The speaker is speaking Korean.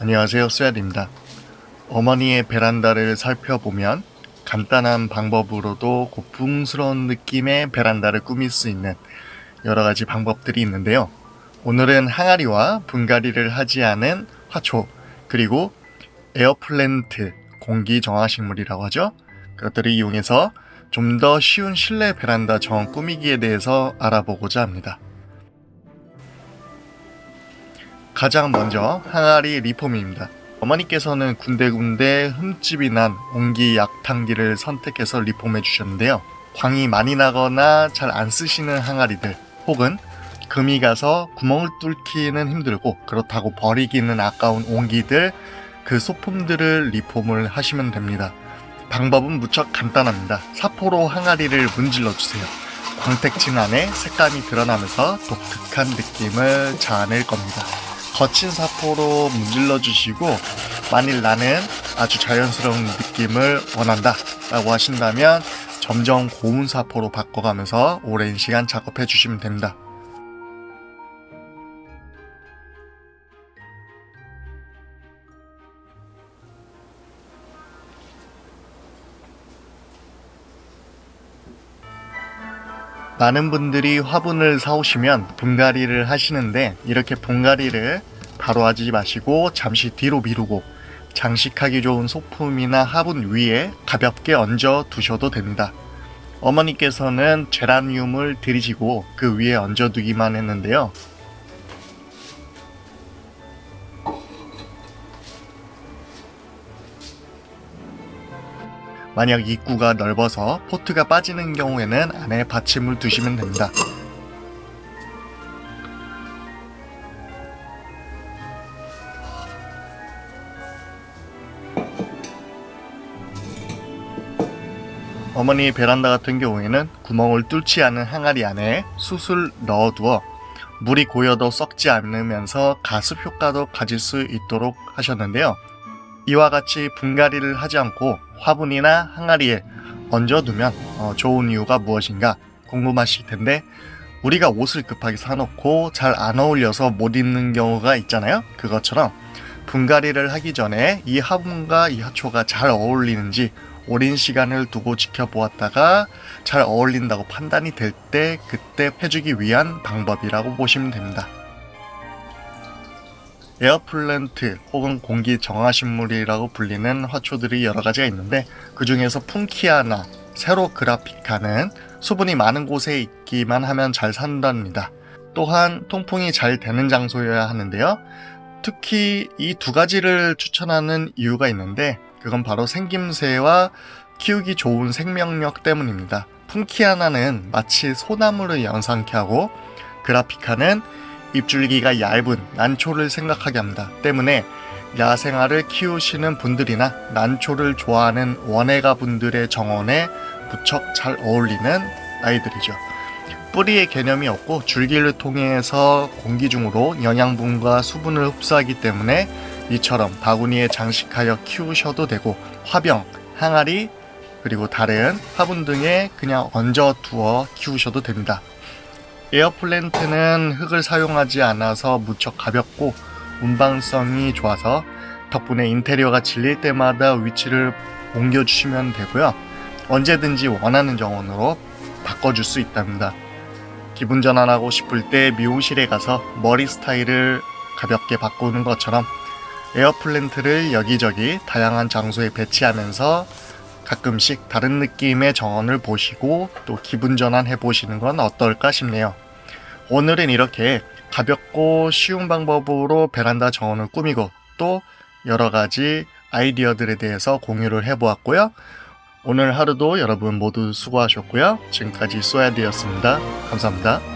안녕하세요 쏘야입니다. 어머니의 베란다를 살펴보면 간단한 방법으로도 고풍스러운 느낌의 베란다를 꾸밀 수 있는 여러가지 방법들이 있는데요. 오늘은 항아리와 분갈이를 하지 않은 화초 그리고 에어플랜트 공기 정화식물이라고 하죠. 그것들을 이용해서 좀 더 쉬운 실내 베란다 정 꾸미기에 대해서 알아보고자 합니다 가장 먼저 항아리 리폼입니다. 어머니께서는 군데군데 흠집이 난 옹기 약탕기를 선택해서 리폼해 주셨는데요. 광이 많이 나거나 잘 안 쓰시는 항아리들 혹은 금이 가서 구멍을 뚫기는 힘들고 그렇다고 버리기는 아까운 옹기들 그 소품들을 리폼을 하시면 됩니다. 방법은 무척 간단합니다. 사포로 항아리를 문질러 주세요. 광택진 안에 색감이 드러나면서 독특한 느낌을 자아낼 겁니다. 거친 사포로 문질러 주시고 만일 나는 아주 자연스러운 느낌을 원한다 라고 하신다면 점점 고운 사포로 바꿔가면서 오랜 시간 작업해 주시면 됩니다. 많은 분들이 화분을 사오시면 분갈이를 하시는데 이렇게 분갈이를 바로 하지 마시고 잠시 뒤로 미루고 장식하기 좋은 소품이나 화분 위에 가볍게 얹어 두셔도 됩니다. 어머니께서는 제라늄을 들이시고 그 위에 얹어 두기만 했는데요. 만약 입구가 넓어서 포트가 빠지는 경우에는 안에 받침을 두시면 됩니다. 어머니 베란다 같은 경우에는 구멍을 뚫지 않은 항아리 안에 숯을 넣어두어 물이 고여도 썩지 않으면서 가습 효과도 가질 수 있도록 하셨는데요. 이와 같이 분갈이를 하지 않고 화분이나 항아리에 얹어두면 어, 좋은 이유가 무엇인가 궁금하실 텐데 우리가 옷을 급하게 사놓고 잘 안 어울려서 못 입는 경우가 있잖아요. 그것처럼 분갈이를 하기 전에 이 화분과 이 화초가 잘 어울리는지 오랜 시간을 두고 지켜보았다가 잘 어울린다고 판단이 될 때 그때 해주기 위한 방법이라고 보시면 됩니다. 에어플랜트 혹은 공기 정화식물이라고 불리는 화초들이 여러 가지가 있는데 그 중에서 푼키아나, 세로그라피카는 수분이 많은 곳에 있기만 하면 잘 산답니다. 또한 통풍이 잘 되는 장소여야 하는데요. 특히 이 두 가지를 추천하는 이유가 있는데 그건 바로 생김새와 키우기 좋은 생명력 때문입니다. 푼키아나는 마치 소나무를 연상케 하고 그라피카는 입줄기가 얇은 난초를 생각하게 합니다. 때문에 야생화를 키우시는 분들이나 난초를 좋아하는 원예가 분들의 정원에 무척 잘 어울리는 아이들이죠. 뿌리의 개념이 없고 줄기를 통해서 공기 중으로 영양분과 수분을 흡수하기 때문에 이처럼 바구니에 장식하여 키우셔도 되고 화병, 항아리, 그리고 다른 화분 등에 그냥 얹어 두어 키우셔도 됩니다. 에어플랜트는 흙을 사용하지 않아서 무척 가볍고 운반성이 좋아서 덕분에 인테리어가 질릴 때마다 위치를 옮겨주시면 되고요. 언제든지 원하는 정원으로 바꿔줄 수 있답니다. 기분 전환하고 싶을 때 미용실에 가서 머리 스타일을 가볍게 바꾸는 것처럼 에어플랜트를 여기저기 다양한 장소에 배치하면서 가끔씩 다른 느낌의 정원을 보시고 또 기분 전환 해 보시는 건 어떨까 싶네요. 오늘은 이렇게 가볍고 쉬운 방법으로 베란다 정원을 꾸미고 또 여러 가지 아이디어들에 대해서 공유를 해보았고요. 오늘 하루도 여러분 모두 수고하셨고요. 지금까지 쏘야디였습니다. 감사합니다.